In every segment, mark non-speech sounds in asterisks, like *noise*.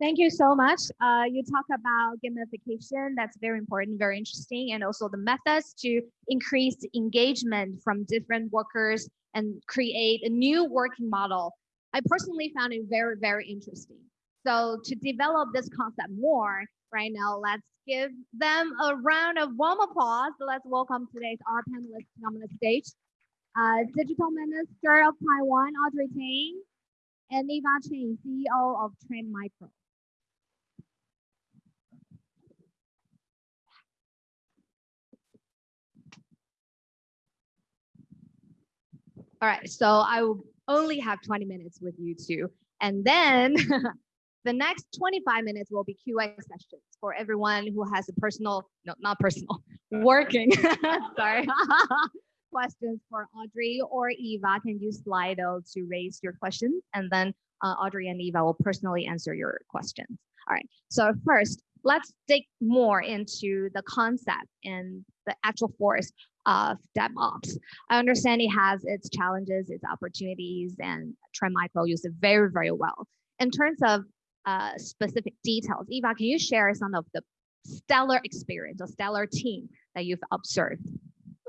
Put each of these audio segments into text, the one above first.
Thank you so much. Uh, you talk about gamification. That's very important, very interesting, and also the methods to increase engagement from different workers and create a new working model. I personally found it very, very interesting. So to develop this concept more, right now, let's give them a round of warm applause. Let's welcome today's our panelists on the stage. Uh, Digital Minister of Taiwan, Audrey Tang, and Eva Chen, CEO of Trend Micro. All right, so I will only have 20 minutes with you two. And then *laughs* the next 25 minutes will be QA sessions for everyone who has a personal, no, not personal, working, *laughs* *laughs* sorry, questions for Audrey or Eva. Can use Slido to raise your questions and then uh, Audrey and Eva will personally answer your questions. All right, so first, let's dig more into the concept and the actual force of DevOps. I understand it has its challenges, its opportunities, and Trend Micro use it very, very well. In terms of uh, specific details, Eva, can you share some of the stellar experience or stellar team that you've observed?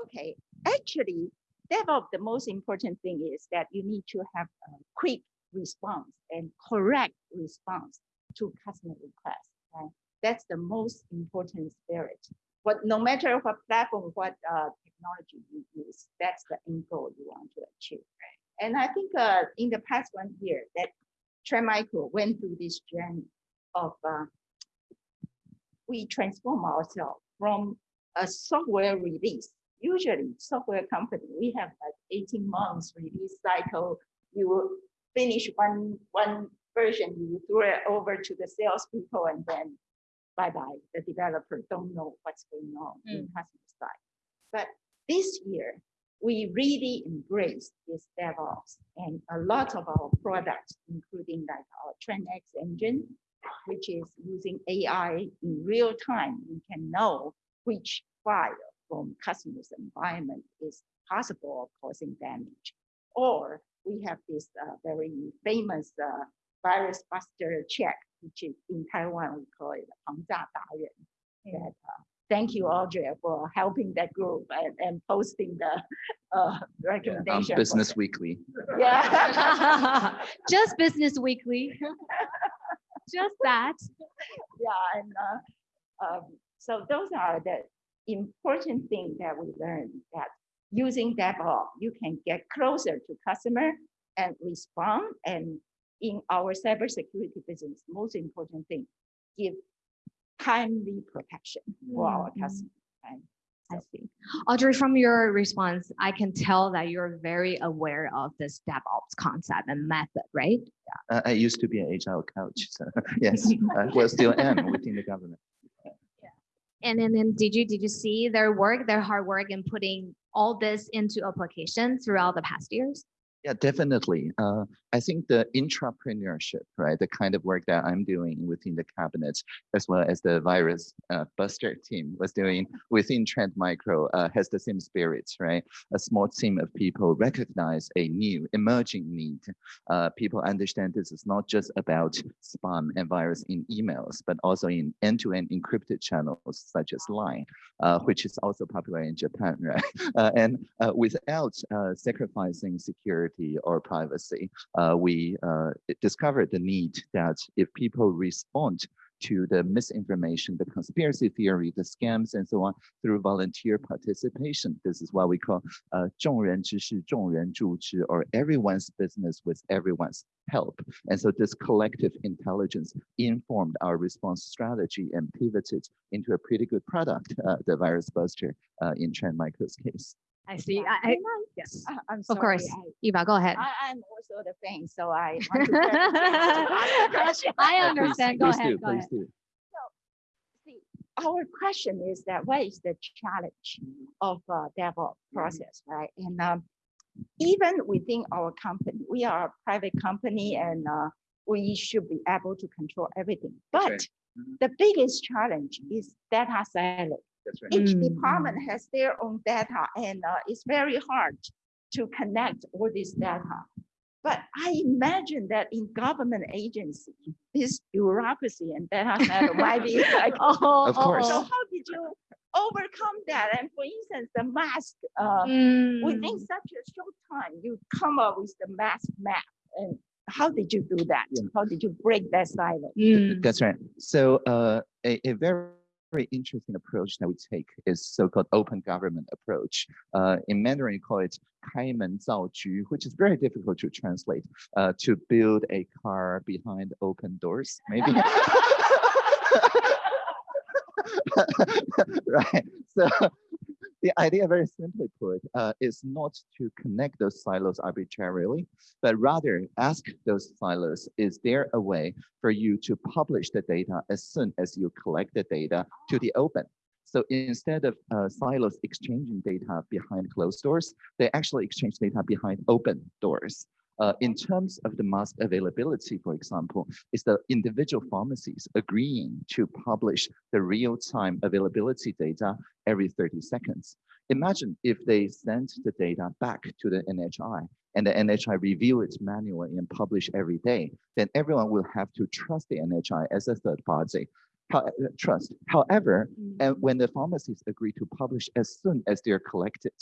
Okay, actually, DevOps, the most important thing is that you need to have a quick response and correct response to customer requests. Right? That's the most important spirit. But no matter what platform, what uh, technology you use, that's the end goal you want to achieve. Right? And I think uh, in the past one year that Trend Micro went through this journey of uh, we transform ourselves from a software release. Usually software company, we have like 18 months release cycle. You finish one, one version, you throw it over to the salespeople and then bye-bye. The developer don't know what's going on mm. in customer side. But this year, we really embraced this DevOps and a lot of our products, including like our TrendX engine, which is using AI in real time. We can know which file from customer's environment is possible of causing damage. Or we have this uh, very famous uh, virus buster check, which is in Taiwan, we call it Hangzha that uh, thank you, Audrey, for helping that group and, and posting the uh, recommendation. Yeah, Business Weekly. Yeah. *laughs* Just Business Weekly. *laughs* Just that. Yeah, and uh, um, so those are the important things that we learned that using DevOps, you can get closer to customer and respond and in our cybersecurity business, most important thing, give timely protection for our mm-hmm. customers. Right? I see. Audrey, from your response, I can tell that you're very aware of this DevOps concept and method, right? Yeah. Uh, I used to be an agile coach, so *laughs* yes, *laughs* I well, still am within the government. Yeah. And then, then did you did you see their work, their hard work in putting all this into application throughout the past years? Yeah, definitely. Uh, I think the intrapreneurship, right, the kind of work that I'm doing within the cabinet, as well as the virus uh, buster team was doing within Trend Micro, uh, has the same spirits, right? A small team of people recognize a new emerging need. Uh, people understand this is not just about spam and virus in emails, but also in end-to-end -end encrypted channels such as Line, uh, which is also popular in Japan, *laughs* right? Uh, and without sacrificing security security or privacy, uh, we uh, discovered the need that if people respond to the misinformation, the conspiracy theory, the scams, and so on through volunteer participation. This is what we call uh, 众人之事,众人助之, or everyone's business with everyone's help. And so this collective intelligence informed our response strategy and pivoted into a pretty good product, uh, the virus buster uh, in Trend Micro's case. I see. Yeah. I, I, yes, I, am Of course, I, Eva, go ahead. I, am also the fan, so I. *laughs* *laughs* I understand. Go please ahead. Do, go please ahead. Do. So, see, our question is that what is the challenge of uh, DevOps process, right? And um, even within our company, we are a private company, and uh, we should be able to control everything. But right. mm -hmm. the biggest challenge is data silo that's right. Each Mm. department has their own data and uh, it's very hard to connect all this data. But I imagine that in government agency, this bureaucracy and data center might be *laughs* like, Oh, Of course. so how did you overcome that? And for instance, the mask, uh, Mm. within such a short time, you come up with the mask map. And how did you do that? Yeah. How did you break that silence? Mm. That's right. So uh, a, a very, very interesting approach that we take is so-called open government approach. Uh, in Mandarin, you call it 开门造局, which is very difficult to translate. Uh, to build a car behind open doors, maybe. *laughs* *laughs* right. So the idea, very simply put, uh, is not to connect those silos arbitrarily, but rather ask those silos, is there a way for you to publish the data as soon as you collect the data to the open? So instead of uh, silos exchanging data behind closed doors, they actually exchange data behind open doors. Uh, in terms of the mask availability, for example, is the individual pharmacies agreeing to publish the real-time availability data every 30 seconds. Imagine if they sent the data back to the NHI and the NHI review it manually and publish every day, then everyone will have to trust the NHI as a third party. How, uh, trust. However, and when the pharmacies agree to publish as soon as they're collected,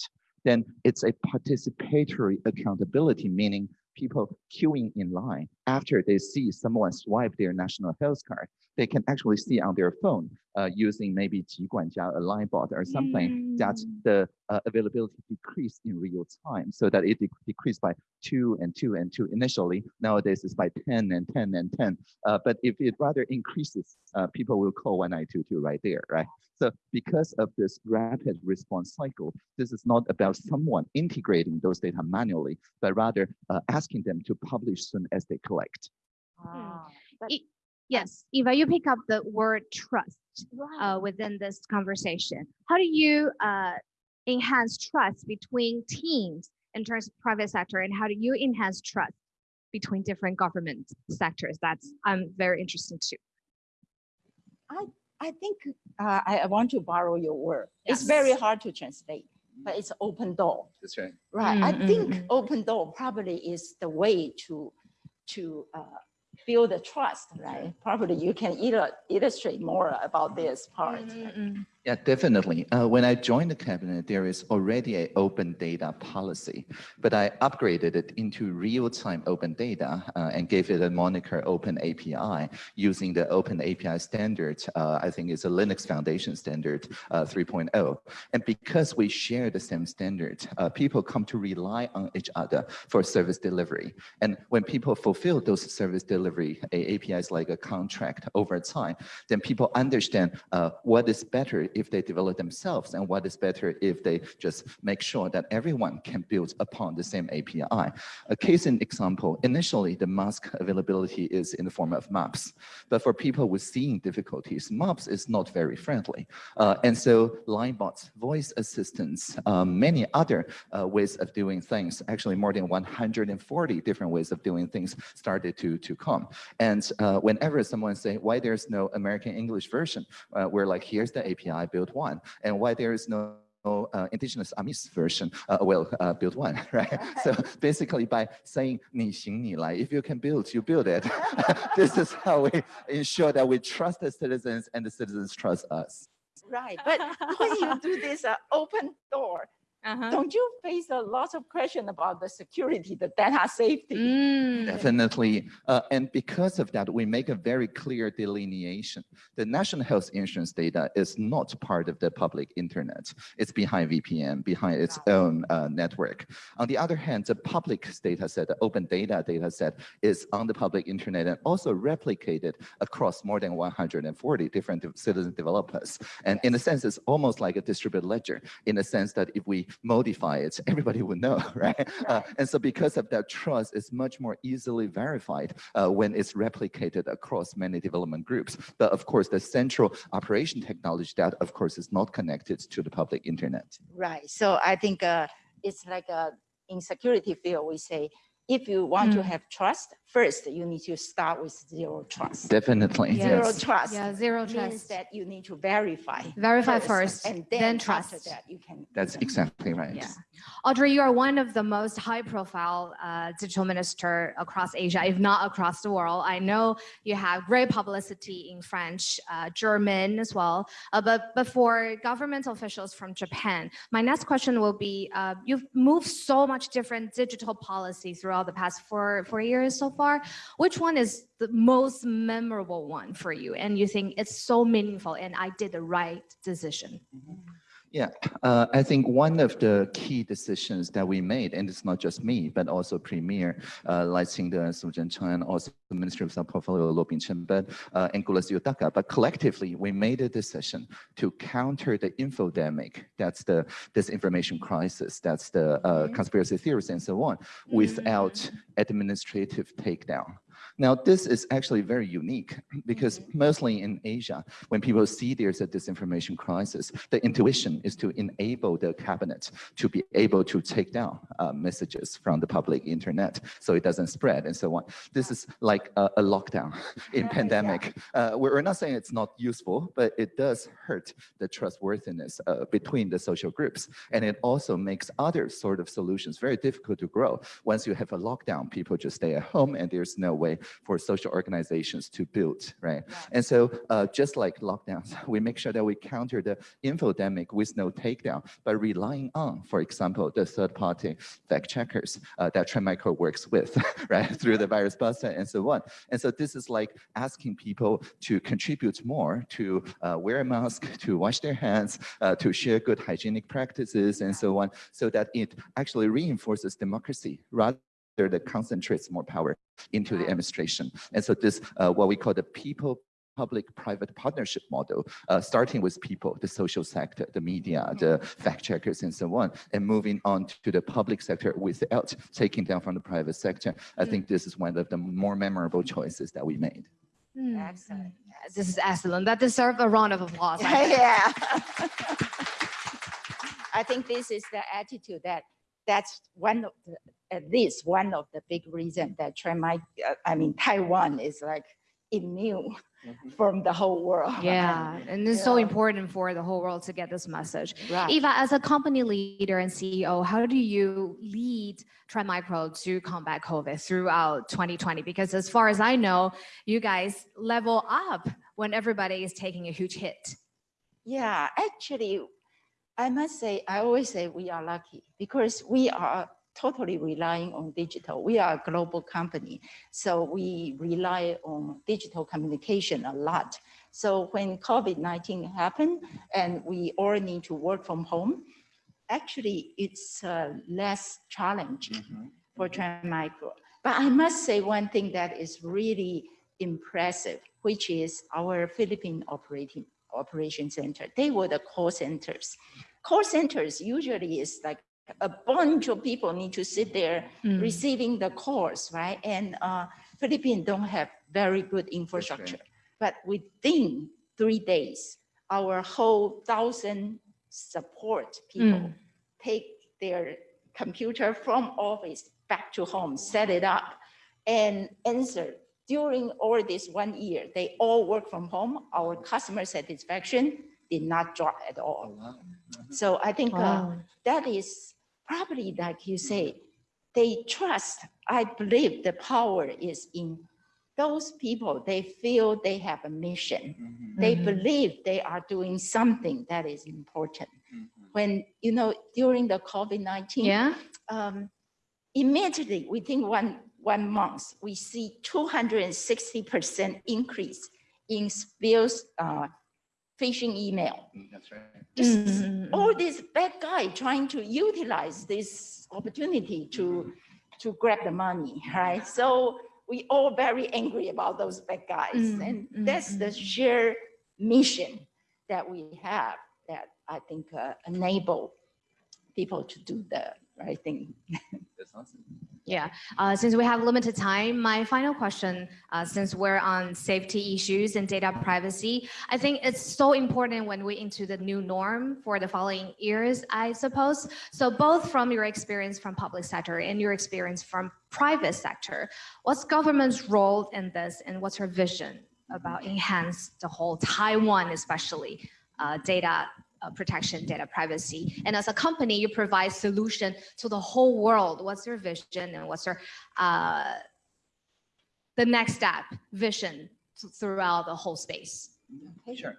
then it's a participatory accountability, meaning people queuing in line after they see someone swipe their national health card. They can actually see on their phone uh, using maybe Jiguanjia, a line bot or something mm. that the uh, availability decreased in real time so that it de decreased by two and two and two initially. Nowadays it's by 10 and 10 and 10. Uh, but if it rather increases, uh, people will call 1922 right there, right? So because of this rapid response cycle, this is not about someone integrating those data manually, but rather as asking them to publish soon as they collect. Ah, but- E- Yes, Eva, you pick up the word trust right. uh, within this conversation. How do you uh, enhance trust between teams in terms of private sector, and how do you enhance trust between different government sectors? That's I'm very interested too. I I think uh, I, I want to borrow your word. It's very hard to translate, but it's open door. That's right. Right. I Mm, mm, think mm. open door probably is the way to to uh, build the trust, right? Probably you can illu- illustrate more about this part. Yeah, definitely. Uh, when I joined the cabinet, there is already an open data policy, but I upgraded it into real-time open data uh, and gave it a moniker Open API using the Open API standard. Uh, I think it's a Linux Foundation standard uh, 3.0. And because we share the same standard, uh, people come to rely on each other for service delivery. And when people fulfill those service delivery APIs like a contract over time, then people understand uh, what is better if they develop themselves and what is better if they just make sure that everyone can build upon the same API. A case in example, initially the mask availability is in the form of maps, but for people with seeing difficulties, maps is not very friendly. Uh, and so line bots, voice assistants, um, many other uh, ways of doing things, actually more than 140 different ways of doing things started to, to come. And uh, whenever someone say why there's no American English version, uh, we're like, here's the API, build one. And why there is no uh, indigenous Amis version, uh, well, uh, build one, *laughs* right? *laughs* So basically by saying 你行你来, if you can build, you build it. *laughs* this is how we ensure that we trust the citizens and the citizens trust us. Right. But when you do this uh, open door, uh-huh. don't you face a lot of question about the security, the data safety? Mm. Definitely. Uh, and because of that, we make a very clear delineation. The national health insurance data is not part of the public internet. It's behind VPN, behind its own uh, network. On the other hand, the public data set, the open data data set is on the public internet and also replicated across more than 140 different citizen developers. And in a sense, it's almost like a distributed ledger in the sense that if we modify it, everybody would know, *laughs* right? Uh, and so because of that trust, it's much more easily verified uh, when it's replicated across many development groups. But of course, the central operation technology that of course is not connected to the public internet. Right. So I think uh, it's like uh, in security field, we say, if you want to Mm. have trust, first you need to start with zero trust. Definitely. Yeah. Zero trust Yeah, zero trust means trust. that you need to verify. Verify first, and then then after trust. that you can. That's exactly right. Yeah. Audrey, you are one of the most high-profile uh, digital minister across Asia, if not across the world. I know you have great publicity in French, uh, German as well. Uh, but, for government officials from Japan, my next question will be, uh, you've moved so much different digital policy throughout the past four, four years so far. Which one is the most memorable one for you? And you think it's so meaningful and I did the right decision? Yeah, uh, I think one of the key decisions that we made, and it's not just me, but also Premier uh, Lai Qingde, Su Zhenchang, also the Minister of South Portfolio, Luo Bingcheng, but uh, and Kolas Yotaka. But collectively, we made a decision to counter the infodemic, that's the disinformation crisis, that's the uh, conspiracy theories and so on, without administrative takedown. Now, this is actually very unique because mostly in Asia, when people see there's a disinformation crisis, the intuition is to enable the cabinet to be able to take down uh, messages from the public internet so it doesn't spread and so on. This is like a, a lockdown *laughs* in Yeah, pandemic. Uh, we're not saying it's not useful, but it does hurt the trustworthiness uh, between the social groups. And it also makes other sort of solutions very difficult to grow. Once you have a lockdown, people just stay at home and there's no way for social organizations to build, right? And so uh, just like lockdowns, *laughs* we make sure that we counter the infodemic with no takedown by relying on, for example, the third party fact checkers uh, that Trend Micro works with, *laughs* right? Through the virus buster and so on. And so this is like asking people to contribute more to uh, wear a mask, *laughs* to wash their hands, uh, to share good hygienic practices and so on, so that it actually reinforces democracy rather that concentrates more power into the administration. And so this, uh, what we call the people public-private partnership model, uh, starting with people, the social sector, the media, the fact checkers, and so on, and moving on to the public sector without taking down from the private sector. I think this is one of the more memorable choices that we made. Hmm, Excellent. This is excellent. That deserves a round of applause. *laughs* Yeah. *laughs* I think this is the attitude that that's one of the, at least one of the big reasons that Trend might, uh, I mean, Taiwan is like immune from the whole world. Yeah, *laughs* and it's so Yeah. important for the whole world to get this message. Right. Eva, as a company leader and CEO, how do you lead Trend Micro to combat COVID throughout 2020? Because as far as I know, you guys level up when everybody is taking a huge hit. Yeah, actually, I must say, I always say we are lucky because we are totally relying on digital. We are a global company, so we rely on digital communication a lot. So when COVID-19 happened and we all need to work from home, actually it's uh, less challenge for Trend Micro. But I must say one thing that is really impressive, which is our Philippine operating operation center. They were the call centers. Call centers usually is like a bunch of people need to sit there Mm. receiving the calls, right? And uh, Philippines don't have very good infrastructure. But within three days, our whole thousand support people Mm. take their computer from office back to home, set it up, and answer. During all this one year, they all work from home. Our customer satisfaction did not drop at all. So I think uh, that is probably like you say, they trust, I believe the power is in those people, they feel they have a mission. They Mhm. believe they are doing something that is important. When, you know, during the COVID-19, Yeah? um, immediately within one, one month, we see 260% increase in spills, uh, phishing email. That's right. Just Mm. all these bad guy trying to utilize this opportunity to, to grab the money, right? So we all very angry about those bad guys. Mm, And mm, that's the mm. sheer mission that we have that I think uh, enable people to do the right think. That's awesome. Yeah, uh, since we have limited time, my final question, uh, since we're on safety issues and data privacy, I think it's so important when we into the new norm for the following years, I suppose. So both from your experience from public sector and your experience from private sector, what's government's role in this and what's her vision about enhance the whole Taiwan, especially uh, data uh, protection, data privacy. And as a company, you provide solution to the whole world. What's your vision and what's your uh, the next step vision throughout the whole space? Sure.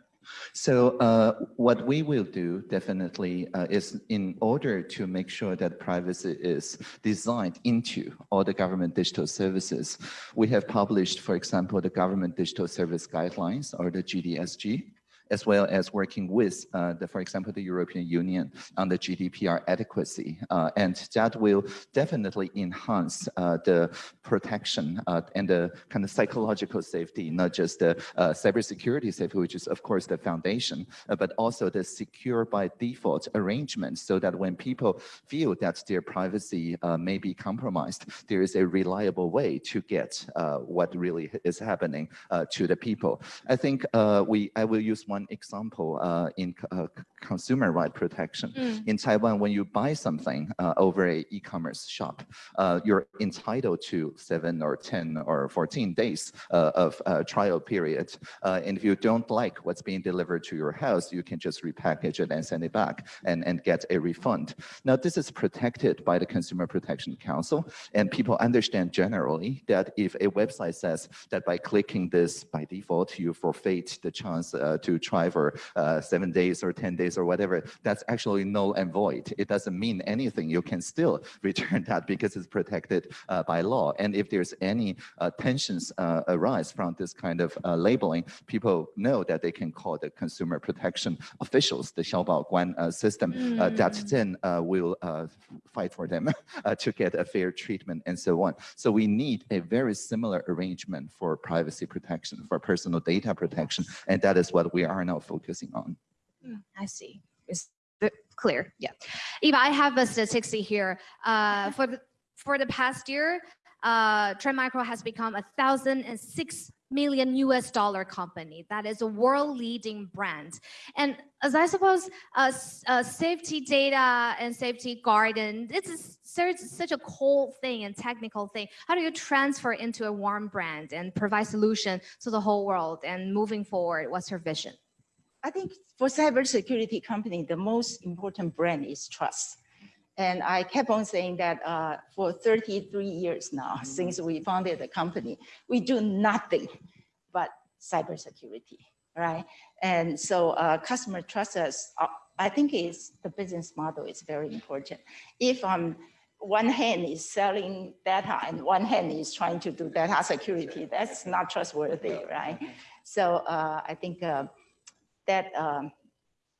So uh, what we will do definitely uh, is in order to make sure that privacy is designed into all the government digital services, we have published, for example, the government digital service guidelines or the GDSG as well as working with, uh, the, for example, the European Union on the GDPR adequacy. Uh, and that will definitely enhance uh, the protection uh, and the kind of psychological safety, not just the uh, cybersecurity safety, which is of course the foundation, uh, but also the secure by default arrangement so that when people feel that their privacy may be compromised, there is a reliable way to get what really is happening to the people. I think we, I will use one one example uh, in uh, consumer right protection. Mm. In Taiwan, when you buy something uh, over a e-commerce shop, uh, you're entitled to seven or 10 or 14 days uh, of uh, trial period. and if you don't like what's being delivered to your house, you can just repackage it and send it back and, and get a refund. Now, this is protected by the Consumer Protection Council, and people understand generally that if a website says that by clicking this by default, you forfeit the chance to try for uh, seven days or 10 days or whatever, that's actually null and void. It doesn't mean anything. You can still *laughs* return that because it's protected uh, by law. And if there's any uh, tensions uh, arise from this kind of uh, labeling, people know that they can call the consumer protection officials, the Xiaobaoguan uh, system, mm. that then will fight for them *laughs* to get a fair treatment and so on. So we need a very similar arrangement for privacy protection, for personal data protection, and that is what we are are now focusing on. Mm, I see. It's clear. Yeah. Eva, I have a statistic here. Uh, for the for the past year, uh, Trend Micro has become a thousand and six million US dollar company that is a world leading brand. And as I suppose, uh, uh, safety data and safety garden, this is such a cold thing and technical thing. How do you transfer into a warm brand and provide solution to the whole world and moving forward, what's your vision? I think for cybersecurity company, the most important brand is trust. And I kept on saying that uh, for 33 years now, mm -hmm. since we founded the company, we do nothing but cybersecurity, right? And so uh, customer trust us. Uh, I think is the business model is very important. If um, one hand is selling data and one hand is trying to do data security, that's not trustworthy, right? So uh, I think uh, that um,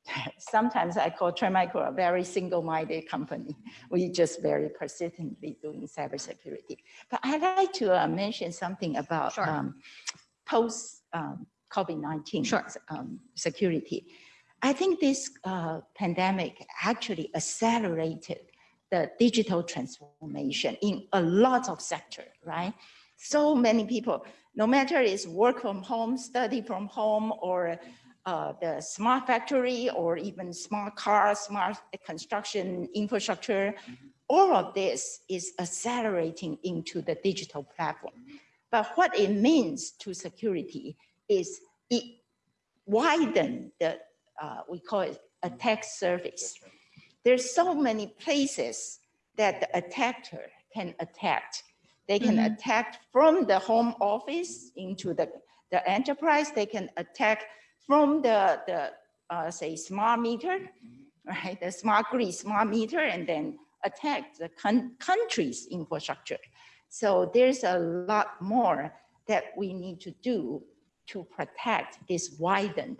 *laughs* sometimes I call Trend Micro a very single-minded company. We just very persistently doing cybersecurity. But I'd like to uh, mention something about sure. um, post um, COVID-19 sure. um, security. I think this uh, pandemic actually accelerated the digital transformation in a lot of sector, right? So many people, no matter it's work from home, study from home, or uh, the smart factory or even smart cars, smart construction infrastructure, mm -hmm. all of this is accelerating into the digital platform. But what it means to security is it widen the, uh, we call it attack surface. There's so many places that the attacker can attack. They can mm -hmm. attack from the home office into the, the enterprise. They can attack from the, the uh, say, smart meter, right? The smart grid, smart meter, and then attack the country's infrastructure. So there's a lot more that we need to do to protect this widened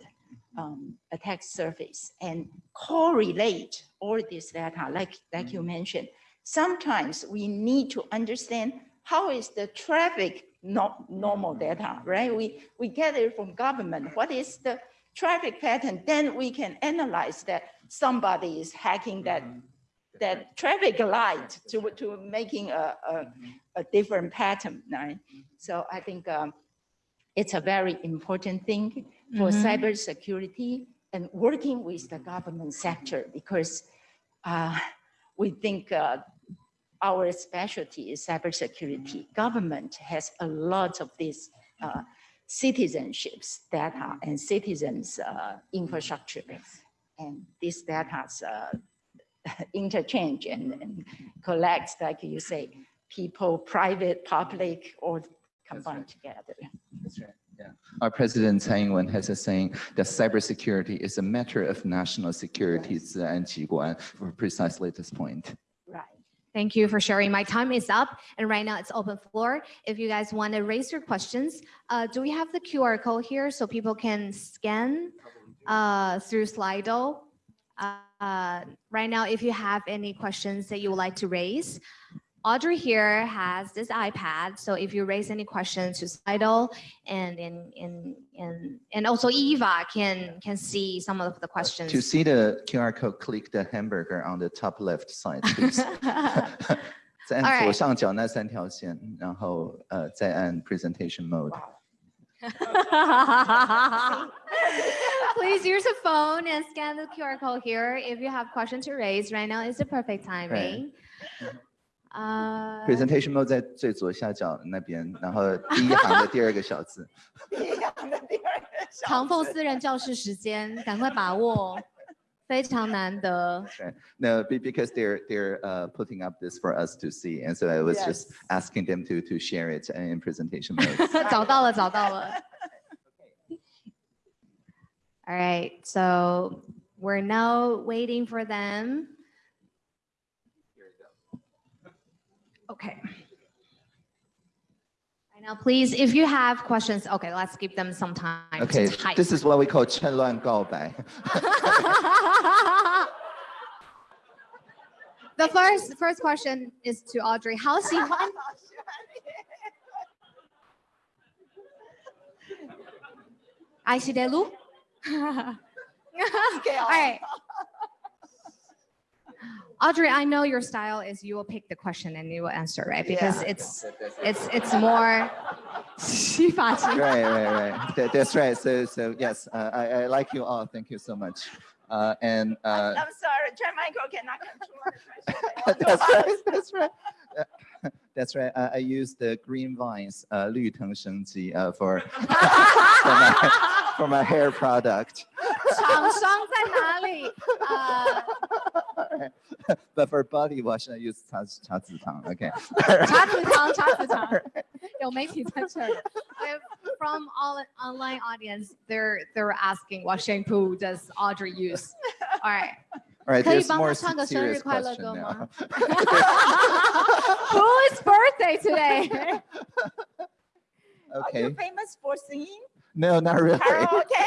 um, attack surface and correlate all this data, like, like you mentioned. Sometimes we need to understand how is the traffic not normal data, right? We, we get it from government. What is the traffic pattern? Then we can analyze that somebody is hacking that, that traffic light to, to making a, a, a different pattern, right? So I think um, it's a very important thing for mm -hmm. cybersecurity and working with the government sector because uh, we think uh, our specialty is cybersecurity. Government has a lot of these uh, citizenships data and citizens uh, infrastructure. And these data uh, *laughs* interchange and, and like you say, people, private, public, or combined right. together. That's right. Yeah. Our president Tsai Ing-wen has a saying that cybersecurity is a matter of national security yes. for precisely this point. Thank you for sharing. My time is up and right now it's open floor. If you guys want to raise your questions, uh, do we have the QR code here so people can scan uh, through Slido? Uh, right now, if you have any questions that you would like to raise, Audrey here has this iPad, so if you raise any questions to Slido and and and and, and also Eva can can see some of the questions. To see the QR code, click the hamburger on the top left side, please. *laughs* *laughs* 再按左上角那三条线，然后呃再按 presentation mode。Please *laughs* use a phone and scan the QR code here if you have questions to raise. Right now is the perfect timing. right? Uh, Presentation mode 在最左下角那边，然后第一行的第二个小字。唐凤私人教室时间，赶快把握，非常难得。 Right. No, *laughs* be- because they're they're uh, putting up this for us to see, and so I was just Yes. asking them to to share it in presentation mode. *laughs* *laughs* 找到了，找到了。All right, so we're now waiting for them. Okay. Now, please, if you have questions, okay, let's give them some time. Okay, this is what we call Chen Luan Gao Bai. *laughs* the first first question is to Audrey. How's she? I see Delu. okay, all right. Audrey, I know your style is you will pick the question and you will answer, right? Because Yeah. it's it's it's more *laughs* 洗*laughs* 发精 Right, right, right. That- That's right. So so yes, uh, I I like you all. Thank you so much. Uh, and uh, I'm sorry, Chair Michael cannot control *laughs* the question. that's right. That's right. Uh, That's right. I, I use the green vines, uh, 绿藤生机, uh, for for my, for my hair product. 厂商在哪里？呃， *laughs* but for body wash, I use 茶茶籽堂. Okay. *laughs* 茶籽堂,茶籽堂. *laughs* From all online audience, they're they're asking what shampoo does Audrey use. All right. All right, 可以帮他唱个生日快乐歌吗？Who's birthday today? okay. Are you famous for singing? No, not really. Okay.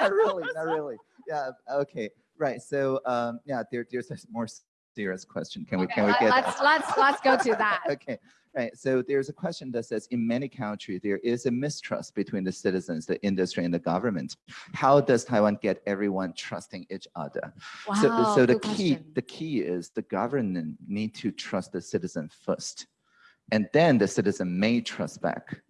not really, not really. Yeah, okay right. So, um, yeah, there, there's a more serious question. Can we, can we get? Let's let's let's go to that. *laughs* Okay, right. So there's a question that says in many countries, there is a mistrust between the citizens, the industry and the government. How does Taiwan get everyone trusting each other? So, Wow, so the key, question. the key is the government need to trust the citizen first. And then the citizen may trust back.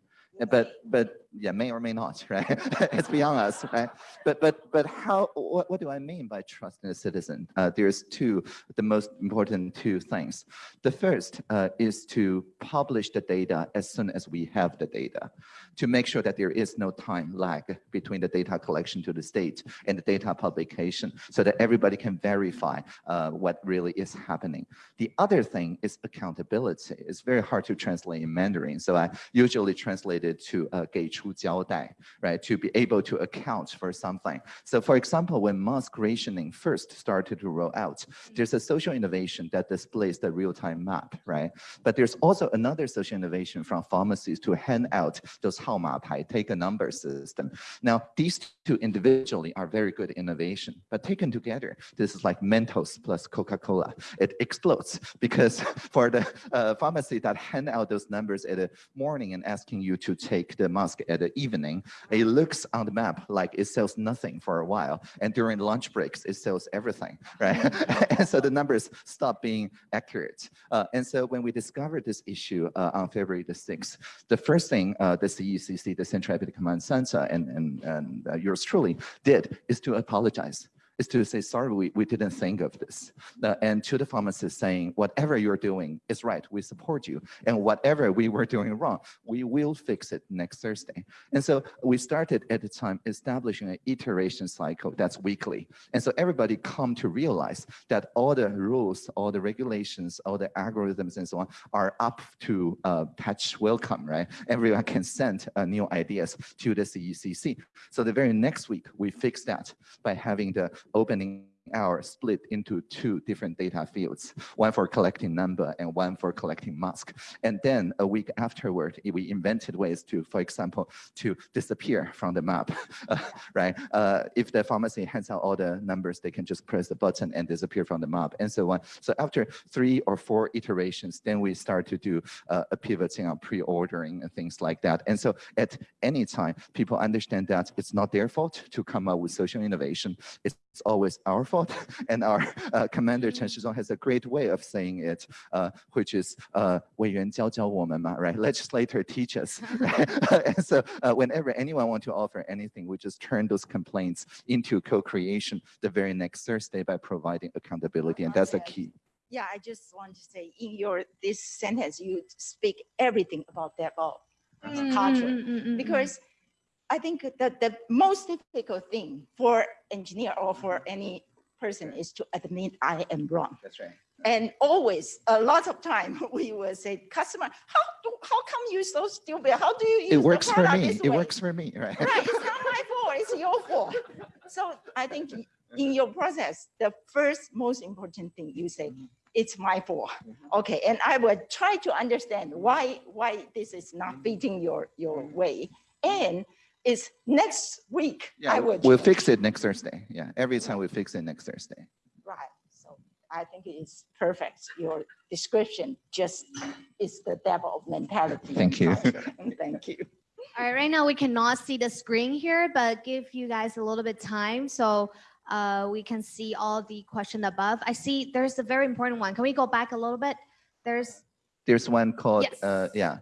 But, but yeah, may or may not, *laughs* right? It's beyond us, right? But, but, but how, what, what do I mean by trust in a citizen? Uh, there's two, the most important two things. The first uh, is to publish the data as soon as we have the data to make sure that there is no time lag between the data collection to the state and the data publication so that everybody can verify uh, what really is happening. The other thing is accountability. It's very hard to translate in Mandarin. So I usually translate it to uh, 交代, right? To be able to account for something. So for example, when mask rationing first started to roll out, there's a social innovation that displays the real-time map, right? But there's also another social innovation from pharmacies to hand out those 号码牌, take a number system. Now, these two individually are very good innovation, but taken together, this is like Mentos plus Coca-Cola. It explodes because *laughs* for the uh, pharmacy that hand out those numbers at the morning and asking you to take the mask at the evening, it looks on the map like it sells nothing for a while. And during lunch breaks, it sells everything, *laughs* right? and so the numbers stop being accurate. Uh, and so when we discovered this issue uh, on February the 6th, the first thing uh, the CECC, the Central Epidemic Command Center, and, and, and uh, yours truly did is to apologize is to say, sorry, we, we didn't think of this. Uh, and to the pharmacist saying, whatever you're doing is right, we support you. And whatever we were doing wrong, we will fix it next Thursday. And so we started at the time establishing an iteration cycle that's weekly. And so everybody come to realize that all the rules, all the regulations, all the algorithms and so on are up to uh, patch welcome, right? Everyone can send uh, new ideas to the CECC. So the very next week, we fixed that by having the opening hour split into two different data fields, one for collecting number and one for collecting mask. And then a week afterward, we invented ways to, for example, to disappear from the map, *laughs* right? Uh, if the pharmacy hands out all the numbers, they can just press the button and disappear from the map and so on. So after three or four iterations, then we start to do uh, a pivoting on pre-ordering and things like that. And so at any time, people understand that it's not their fault to come up with social innovation. It's always our fault *laughs* and our uh, commander Chen Shizhuang has a great way of saying it, uh, which is uh, 委员教教我们嘛, right? Legislator teach us. *laughs* and so uh, whenever anyone want to offer anything, we just turn those complaints into co-creation the very next Thursday by providing accountability, and that's the Okay. key. Yeah, I just want to say in your, this sentence, you speak everything about DevOps Mm, culture. mm, mm, mm, mm. Because I think that the most difficult thing for engineer or for any person is to admit I am wrong. That's right. And always, a lot of time, *laughs* we will say, customer, how do, how come you so stupid? How do you use It works for me. It way?" works for me, right? Right, it's not my *laughs* fault, it's your fault. So I think in your process, the first most important thing you say, mm-hmm. it's my fault. Mm-hmm. Okay, and I will try to understand why, why this is not mm-hmm. fitting your, your way. And it's next week, I Yeah, we'll fix it next Thursday. Yeah, every time we fix it next Thursday. Right, so I think it's perfect. Your description just is the DevOps mentality. Thank you. *laughs* Thank you. All right, right now we cannot see the screen here, but give you guys a little bit time so uh, we can see all the question above. I see there's a very important one. Can we go back a little bit? There's, There's one called, Yes. uh, yeah.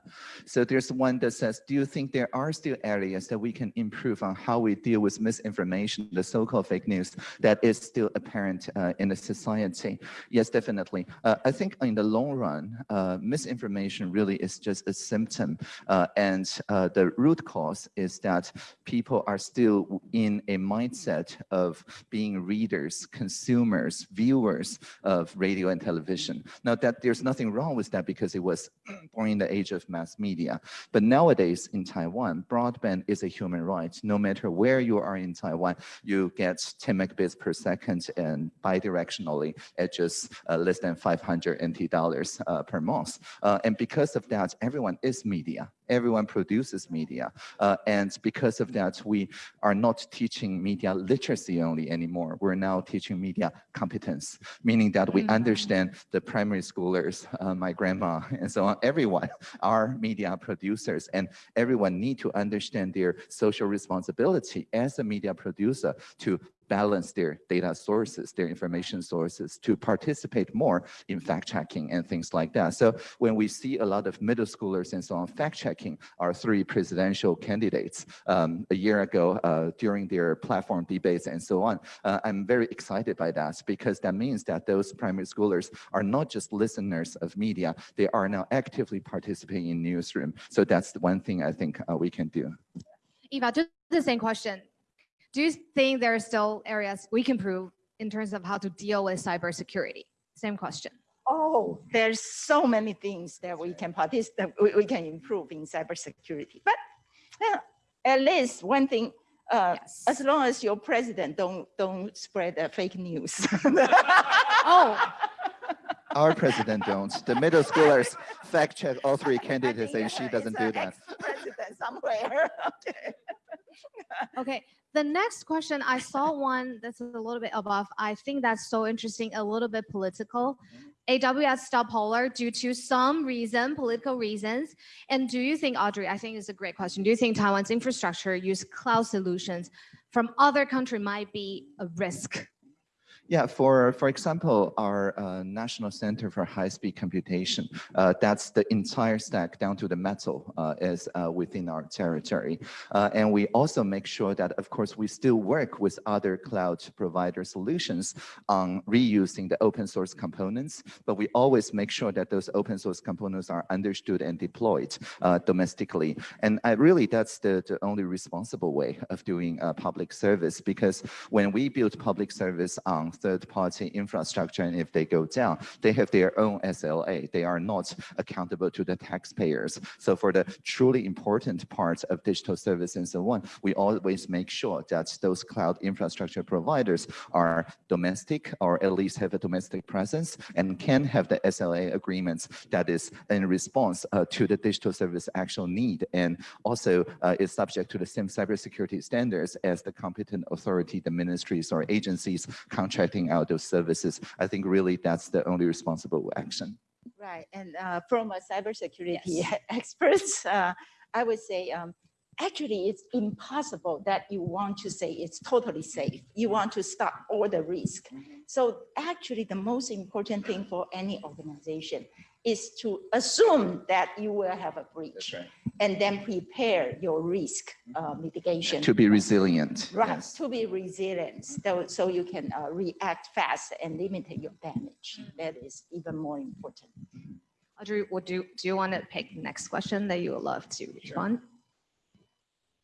So there's one that says, do you think there are still areas that we can improve on how we deal with misinformation, the so-called fake news that is still apparent uh, in the society? Yes, definitely. Uh, I think in the long run, uh, misinformation really is just a symptom. uh, and uh, the root cause is that people are still in a mindset of being readers, consumers, viewers of radio and television. Now that there's nothing wrong with that because it was *clears throat* born in the age of mass media. But nowadays in Taiwan, broadband is a human right. No matter where you are in Taiwan, you get 10 megabits per second and bidirectionally at just uh, less than 500 NT dollars uh, per month. Uh, and because of that, everyone is media. Everyone produces media. Uh, and because of that, we are not teaching media literacy only anymore. We're now teaching media competence, meaning that we Mm. understand the primary schoolers, uh, my grandma, *laughs* and so on, everyone *laughs* are media producers and everyone need to understand their social responsibility as a media producer to balance their data sources, their information sources, to participate more in fact checking and things like that. So when we see a lot of middle schoolers and so on fact checking our three presidential candidates um, a year ago uh, during their platform debates and so on, uh, I'm very excited by that because that means that those primary schoolers are not just listeners of media, they are now actively participating in newsroom. So that's the one thing I think uh, we can do. Eva, just the same question. Do you think there are still areas we can improve in terms of how to deal with cybersecurity? Same question. Oh, there's so many things that we can participate, we, we can improve in cybersecurity. But uh, at least one thing, uh, Yes. as long as your president don't, don't spread uh, fake news. *laughs* Oh, Our president don't. The middle schoolers fact check all three I candidates and she doesn't do that. ex-President somewhere. *laughs* Okay. okay. The next question, I saw one that's a little bit above. I think that's so interesting, a little bit political. AWS stopped Parler due to some reason, political reasons. And do you think, Audrey, I think it's a great question. Do you think Taiwan's infrastructure use cloud solutions from other country might be a risk? Yeah, for, for example, our uh, National Center for High-Speed Computation, uh, that's the entire stack down to the metal uh, is uh, within our territory. Uh, and we also make sure that, of course, we still work with other cloud provider solutions on reusing the open source components, but we always make sure that those open source components are understood and deployed uh, domestically. And I really, that's the, the only responsible way of doing public service, because when we build public service on third-party infrastructure, and if they go down, they have their own SLA. They are not accountable to the taxpayers. So for the truly important parts of digital service and so on, we always make sure that those cloud infrastructure providers are domestic or at least have a domestic presence and can have the SLA agreements that is in response uh, to the digital service actual need and also uh, is subject to the same cybersecurity standards as the competent authority, the ministries or agencies contract contracting out those services. I think really that's the only responsible action. Right, and uh, from a cybersecurity Yes. *laughs* experts, uh, I would say, um, actually, it's impossible that you want to say it's totally safe. You want to stop all the risk. So actually, the most important thing for any organization is to assume that you will have a breach and then prepare your risk uh, mitigation. To be resilient. Right, yes. to be resilient, so, so you can uh, react fast and limit your damage. That is even more important. Audrey, would you, do you want to pick the next question that you would love to respond?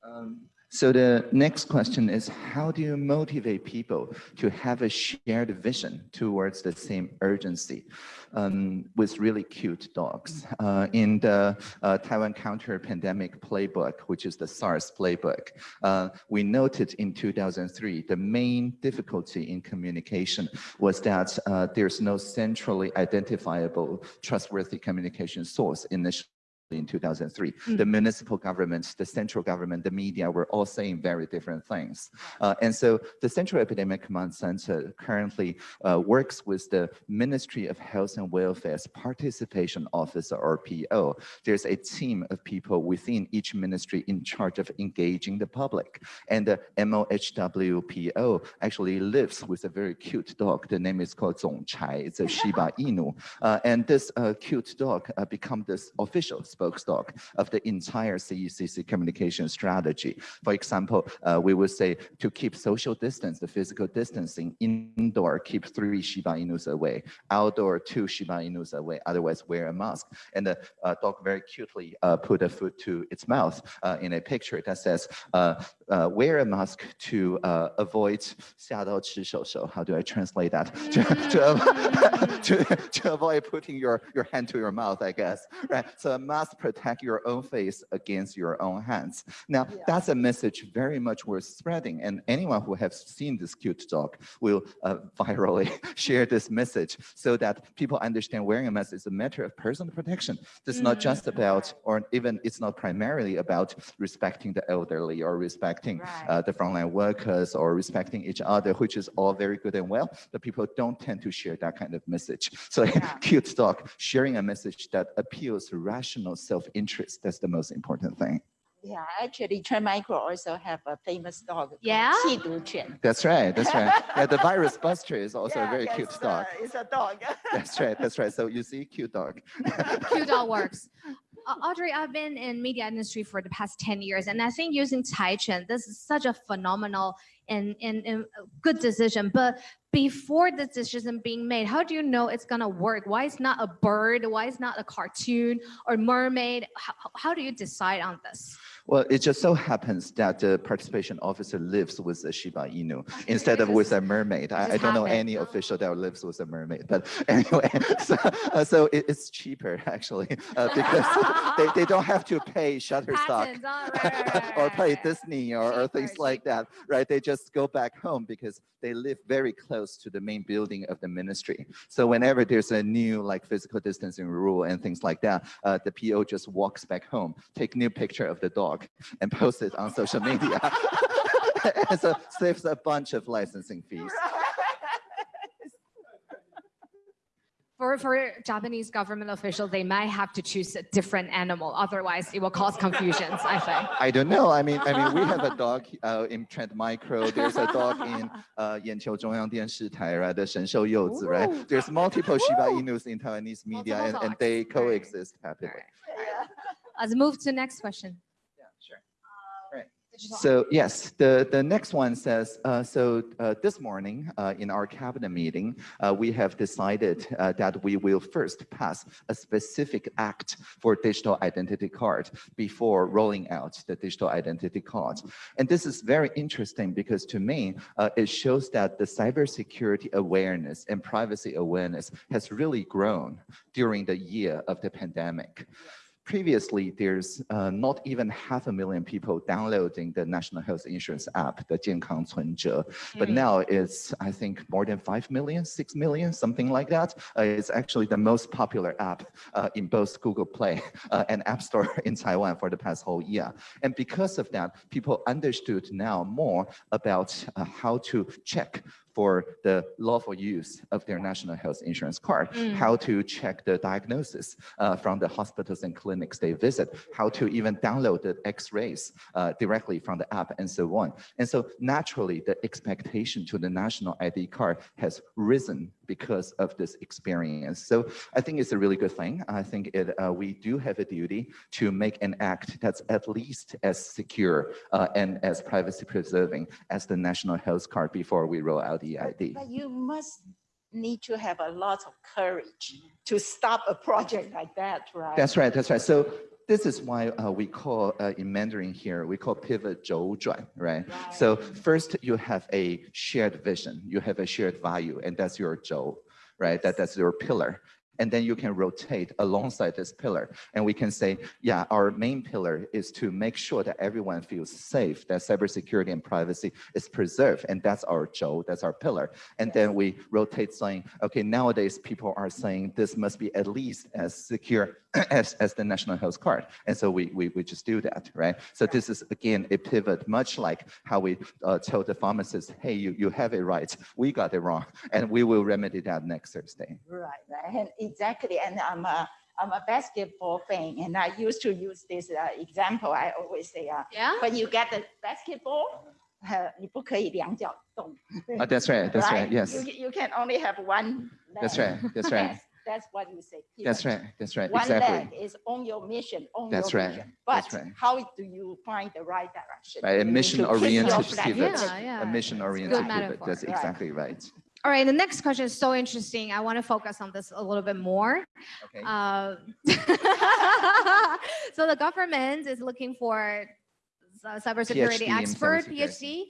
Um, So the next question is, how do you motivate people to have a shared vision towards the same urgency um, with really cute dogs? Uh, in the uh, Taiwan counter pandemic playbook, which is the SARS playbook, uh, we noted in 2003, the main difficulty in communication was that uh, there's no centrally identifiable trustworthy communication source initially in 2003. Mm. The municipal governments, the central government, the media were all saying very different things. Uh, and so the Central Epidemic Command Center currently uh, works with the Ministry of Health and Welfare's Participation Officer or PO. There's a team of people within each ministry in charge of engaging the public. And the MOHWPO actually lives with a very cute dog. The name is called Zong Chai. It's a *laughs* Shiba Inu. Uh, and this uh, cute dog uh, become this official spokesdog of the entire CECC communication strategy. For example, uh, we would say to keep social distance, the physical distancing, indoor, keep three Shiba Inus away, outdoor, two Shiba Inus away, otherwise wear a mask. And the uh, dog very cutely uh, put a foot to its mouth uh, in a picture that says, uh, uh, wear a mask to avoid How do I translate that? *laughs* to, to, *laughs* to, to avoid putting your, your hand to your mouth, I guess, right? So a mask protect your own face against your own hands. Now, Yeah. that's a message very much worth spreading. And anyone who has seen this cute dog will uh, virally *laughs* share this message so that people understand wearing a mask is a matter of personal protection. It's not just about, or even it's not primarily about respecting the elderly or respecting Right. uh, the frontline workers or respecting each other, which is all very good and well, but people don't tend to share that kind of message. So *laughs* Yeah. cute dog sharing a message that appeals to rational self-interest. That's the most important thing. Yeah, actually, Trend Micro also have a famous dog. Yeah. That's right. That's right. *laughs* yeah, the virus buster is also yeah, a very cute dog. Uh, it's a dog. that's right. That's right. So you see, cute dog. cute dog works. *laughs* Uh, Audrey, I've been in media industry for the past 10 years, and I think using Taichung, this is such a phenomenal and, and, and good decision. But before the decision being made, how do you know it's gonna work? Why it's not a bird? Why it's not a cartoon or mermaid? How, how do you decide on this? Well, it just so happens that the participation officer lives with a Shiba Inu *laughs* instead of with a mermaid. I, I don't know any official that lives with a mermaid, but *laughs* anyway, *laughs* so, uh, so it- it's cheaper actually uh, because they, they don't have to pay Shutterstock Patents, oh, right, right, right, or pay. Disney or, or things like that, right? They just go back home because they live very close to the main building of the ministry. So whenever there's a new like physical distancing rule and things like that, uh, the PO just walks back home, take new picture of the dog and post it on social media. *laughs* and so saves a bunch of licensing fees. *laughs* For, for Japanese government officials, they might have to choose a different animal. Otherwise, it will cause confusions, I think. I don't know. I mean, I mean, we have a dog uh, in Trend Micro. There's a dog in uh, 眼球中央电视台, right? The Shenzhou Youzi, right? Ooh. There's multiple Shiba Ooh. Inus in Taiwanese media, and, Multiple and they dogs. Right. coexist happily. Alright. Let's move to next question. Yeah, sure. Digital So yes, the, the next one says, uh, so uh, this morning uh, in our cabinet meeting, uh, we have decided uh, that we will first pass a specific act for digital identity card before rolling out the digital identity card. And this is very interesting because to me, uh, it shows that the cybersecurity awareness and privacy awareness has really grown during the year of the pandemic Previously, there's uh, not even half a million people downloading the National Health Insurance app, the 健康存折. But Mm. now it's, I think, more than 5 million, 6 million, something like that. Uh, it's actually the most popular app uh, in both Google Play *laughs* uh, and App Store *laughs* in Taiwan for the past whole year. And because of that, people understood now more about uh, how to check for the lawful use of their national health insurance card, Mm. how to check the diagnosis uh, from the hospitals and clinics they visit, how to even download the x-rays uh, directly from the app and so on. And so naturally, the expectation to the national ID card has risen because of this experience. So I think it's a really good thing. I think it, uh, we do have a duty to make an act that's at least as secure uh, and as privacy preserving as the national health card before we roll out the But- ID. But you must need to have a lot of courage to stop a project like that, right? That's right, that's right. So this is why uh, we call uh, in Mandarin here, we call pivot 周转, right? right? So first you have a shared vision, you have a shared value, and that's your 周, right? That, that's your pillar. And then you can rotate alongside this pillar. And we can say, yeah, our main pillar is to make sure that everyone feels safe, that cybersecurity and privacy is preserved. And that's our 周, that's our pillar. And yes. then we rotate saying, okay, nowadays people are saying this must be at least as secure *clears throat* as, as the national health card. And so we, we, we just do that, right? So this is, again, a pivot, much like how we uh, told the pharmacist, hey, you, you have it right, we got it wrong, and we will remedy that next Thursday. Right, right, and exactly, and I'm a, I'm a basketball fan, and I used to use this uh, example, I always say, uh, Yeah? when you get the basketball, uh, 你不可以两脚动 Uh, that's right, that's right, yes. You, you can only have one That's leg. right, that's right, *laughs* That's what you say. that's right, that's right, One exactly. leg is on your mission, on That's your right, vision. that's But right. how do you find the right direction? Right, a You need to keep mission-oriented your pivot. Yeah, yeah. A mission-oriented pivot, that's Right. exactly right. All right, the next question is so interesting. I want to focus on this a little bit more. Okay. Uh, *laughs* so the government is looking for a cybersecurity PhD expert, cybersecurity. PhD.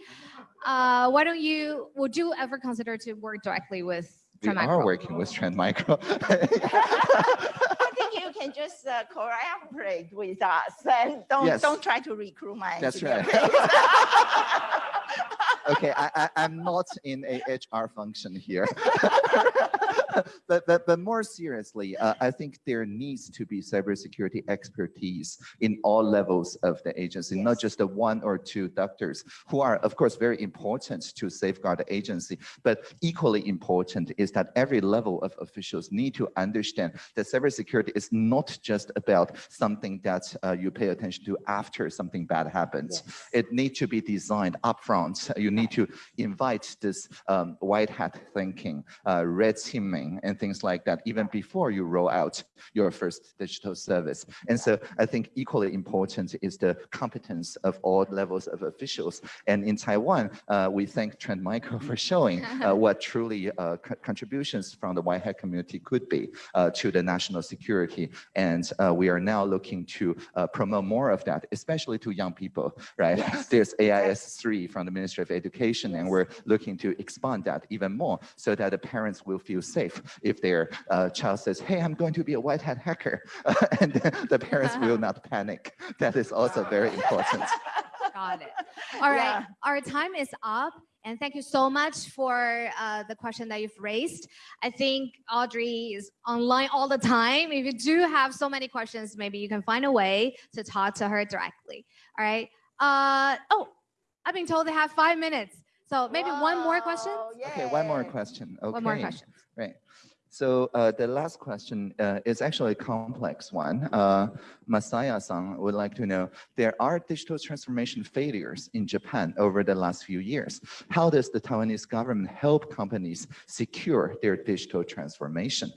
Uh, why don't you, would you ever consider to work directly with We Trend are Micro? working with Trend Micro. *laughs* *laughs* I think you can just uh, collaborate with us and don't, Yes. don't try to recruit my That's engineer, right. *laughs* okay, I, I, I'm not in a HR function here. *laughs* but, but, but more seriously, uh, I think there needs to be cybersecurity expertise in all levels of the agency, not just the one or two doctors who are, of course, very important to safeguard the agency. But equally important is that every level of officials need to understand that cybersecurity is not just about something that uh, you pay attention to after something bad happens Yes. it needs to be designed upfront. You need to invite this um, white hat thinking, uh, red teaming, and things like that, even before you roll out your first digital service. And so I think equally important is the competence of all levels of officials. And in Taiwan, uh, we thank Trend Micro for *laughs* showing uh, what truly uh, co- contributions from the white hat community could be uh, to the national security. And uh, we are now looking to uh, promote more of that, especially to young people, right? Yes, *laughs* There's AIS3 from the Ministry of Education, and we're looking to expand that even more so that the parents will feel safe if their uh, child says, hey, I'm going to be a white hat hacker, *laughs* and the parents will not panic. That is also very important. *laughs* Got it. All right, Yeah. our time is up. And thank you so much for uh, the question that you've raised. I think Audrey is online all the time. If you do have so many questions, maybe you can find a way to talk to her directly. All right. Uh, oh, I've been told they have five minutes. So maybe one more question? Wow, Okay, one more question. Okay. One more question. Right. So uh, the last question uh, is actually a complex one. Uh, Masaya-san would like to know, there are digital transformation failures in Japan over the last few years. How does the Taiwanese government help companies secure their digital transformation?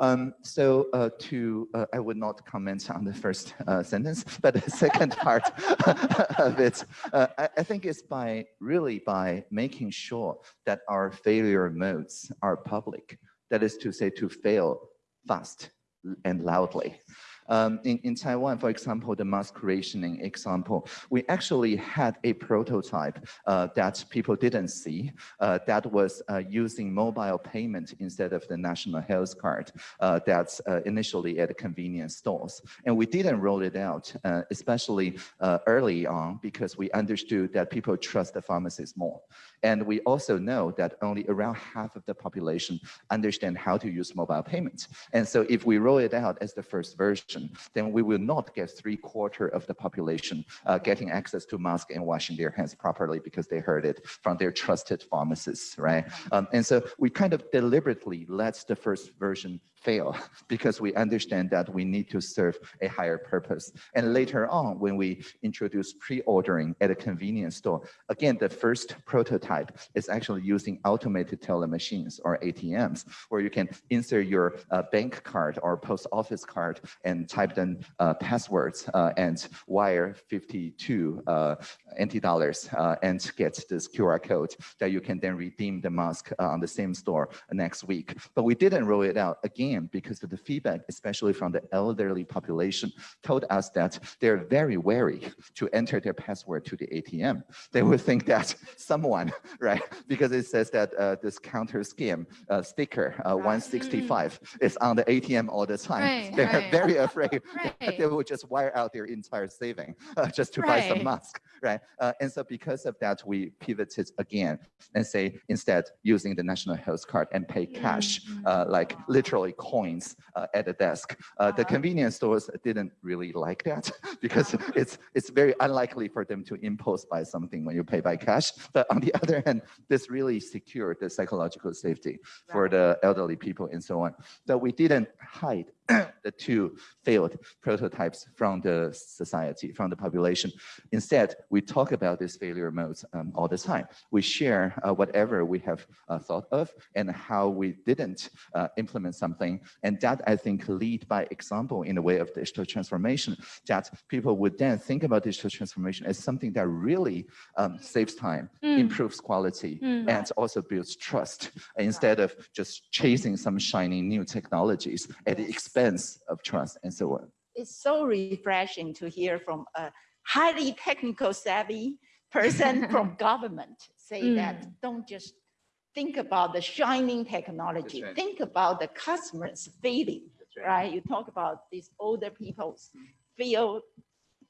Um, so uh, to, uh, I would not comment on the first uh, sentence, but the second part *laughs* of it, I, I think it's by really by making sure that our failure modes are public. That is to say, to fail fast and loudly. Um, in, in Taiwan, for example, the mask rationing example, we actually had a prototype uh, that people didn't see uh, that was uh, using mobile payment instead of the national health card uh, that's uh, initially at convenience stores. And we didn't roll it out, uh, especially early on, because we understood that people trust the pharmacists more. And we also know that only around half of the population understand how to use mobile payments. And so if we roll it out as the first version, then we will not get three quarter of the population uh, getting access to mask and washing their hands properly because they heard it from their trusted pharmacists, right? Um, and so we kind of deliberately let the first version fail *laughs* because we understand that we need to serve a higher purpose. And later on, when we introduce pre-ordering at a convenience store, again, the first prototype is actually using automated teller machines or ATMs, where you can insert your uh, bank card or post office card and type in uh, passwords uh, and wire 52 uh, NT dollars uh, and get this QR code that you can then redeem the mask uh, on the same store next week. But we didn't roll it out again because of the feedback, especially from the elderly population, told us that they're very wary to enter their password to the ATM. They would think that *laughs* someone, right, because it says that uh, this counter scam uh, sticker uh, 165 mm. is on the ATM all the time. Right, they're right. very afraid *laughs* right. that they will just wire out their entire saving *laughs* uh, just to buy some mask, right? Uh, and so because of that, we pivoted again and say instead using the national health card and pay cash, mm -hmm. like literally coins uh, at the desk. Uh, the uh-huh. convenience stores didn't really like that *laughs* because uh-huh. it's it's very unlikely for them to impose buy something when you pay by cash. But on the *laughs* other hand, this really secured the psychological safety for the elderly people and so on. So we didn't hide the two failed prototypes from the society, from the population. Instead, we talk about these failure modes um, all the time. We share uh, whatever we have uh, thought of and how we didn't uh, implement something. And that, I think, lead by example in the way of digital transformation, that people would then think about digital transformation as something that really um, saves time, mm. improves quality, mm. and also builds trust, instead of just chasing some shiny new technologies at the expense expense of trust and so on. It's so refreshing to hear from a highly technical savvy person *laughs* from government say mm. that don't just think about the shining technology, right. think about the customer's feeling, right. right. You talk about these older people's feel,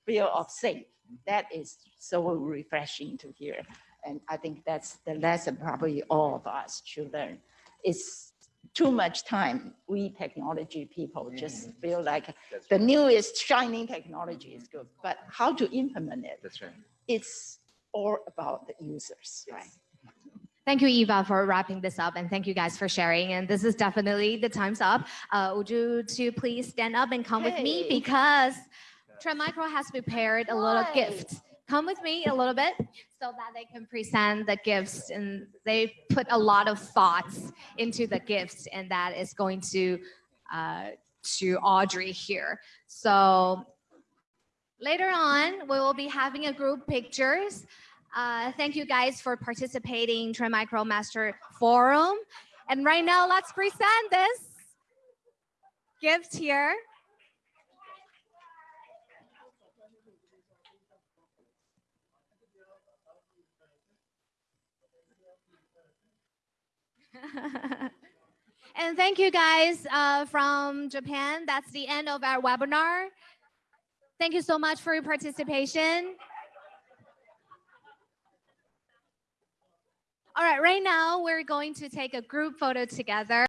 feel of safe. That is so refreshing to hear. And I think that's the lesson probably all of us should learn. It's too much time, we technology people just mm. feel like That's the right. newest shining technology is good, but how to implement it? That's right. It's all about the users, yes. right? *laughs* Thank you, Eva, for wrapping this up, and thank you guys for sharing. And this is definitely the time's up. Uh, would you two please stand up and come hey. with me because Trend Micro has prepared a little gift come with me a little bit so that they can present the gifts and they put a lot of thoughts into the gifts and that is going to uh, to Audrey here. So later on, we will be having a group pictures. Uh, thank you guys for participating Trend Micro Master Forum. And right now, let's present this gift here. *laughs* and thank you guys uh, from Japan. That's the end of our webinar. Thank you so much for your participation. All right, right now we're going to take a group photo together.